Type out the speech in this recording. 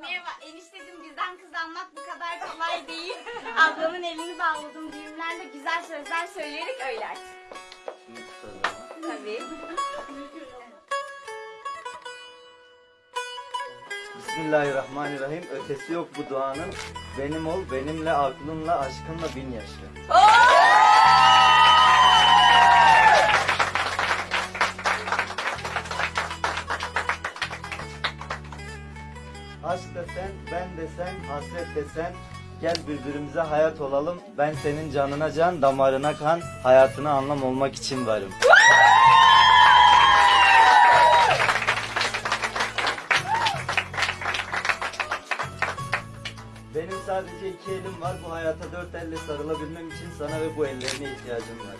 Merhaba enişteciğim bizden kız almak bu kadar kolay değil. Ablamın elini bağladım düğümlerle güzel sözler söyleyerek öyle aç. Tabii. Bismillahirrahmanirrahim. Ötesi yok bu duanın. Benim ol, benimle, aklınla, aşkınla bin yaşa. Aşk desen, ben desen, hasret desen, gel birbirimize hayat olalım. Ben senin canına can, damarına kan, hayatına anlam olmak için varım. Benim sadece iki elim var. Bu hayata dört elle sarılabilmem için sana ve bu ellerine ihtiyacım var.